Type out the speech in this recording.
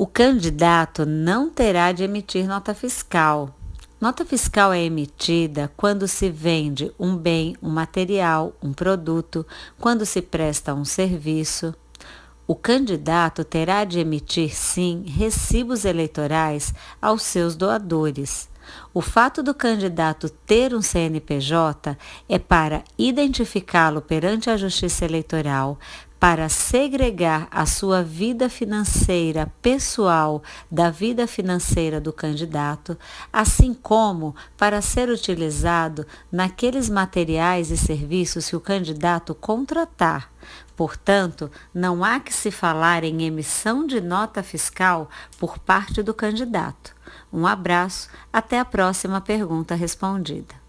O candidato não terá de emitir nota fiscal. Nota fiscal é emitida quando se vende um bem, um material, um produto, quando se presta um serviço. O candidato terá de emitir, sim, recibos eleitorais aos seus doadores. O fato do candidato ter um CNPJ é para identificá-lo perante a Justiça Eleitoral, para segregar a sua vida financeira pessoal da vida financeira do candidato, assim como para ser utilizado naqueles materiais e serviços que o candidato contratar. Portanto, não há que se falar em emissão de nota fiscal por parte do candidato. Um abraço, até a próxima pergunta respondida.